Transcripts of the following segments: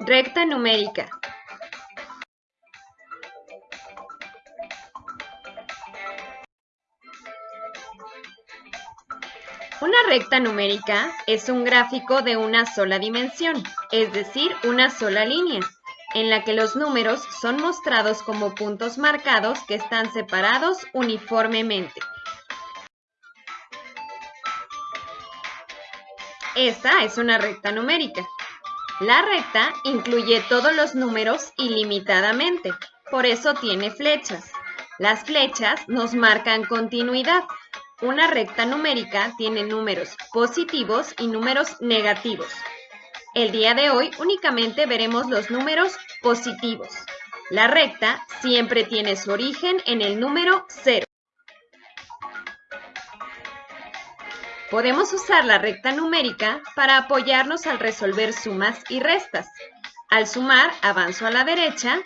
Recta numérica. Una recta numérica es un gráfico de una sola dimensión, es decir, una sola línea, en la que los números son mostrados como puntos marcados que están separados uniformemente. Esta es una recta numérica. La recta incluye todos los números ilimitadamente, por eso tiene flechas. Las flechas nos marcan continuidad. Una recta numérica tiene números positivos y números negativos. El día de hoy únicamente veremos los números positivos. La recta siempre tiene su origen en el número 0. Podemos usar la recta numérica para apoyarnos al resolver sumas y restas. Al sumar, avanzo a la derecha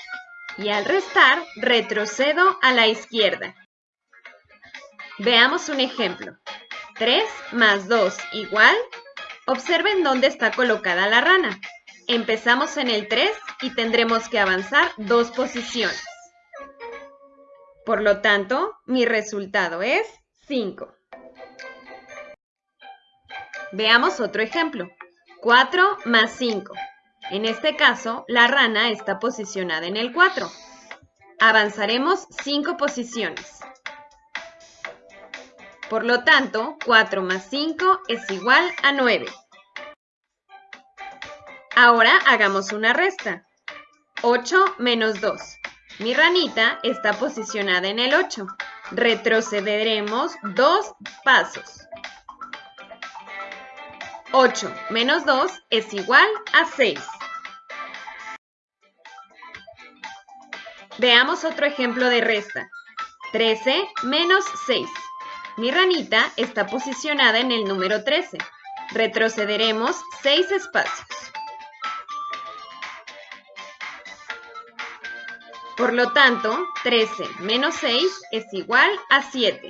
y al restar, retrocedo a la izquierda. Veamos un ejemplo. 3 más 2 igual. Observen dónde está colocada la rana. Empezamos en el 3 y tendremos que avanzar dos posiciones. Por lo tanto, mi resultado es 5. Veamos otro ejemplo. 4 más 5. En este caso, la rana está posicionada en el 4. Avanzaremos 5 posiciones. Por lo tanto, 4 más 5 es igual a 9. Ahora hagamos una resta. 8 menos 2. Mi ranita está posicionada en el 8. Retrocederemos dos pasos. 8 menos 2 es igual a 6. Veamos otro ejemplo de resta. 13 menos 6. Mi ranita está posicionada en el número 13. Retrocederemos 6 espacios. Por lo tanto, 13 menos 6 es igual a 7.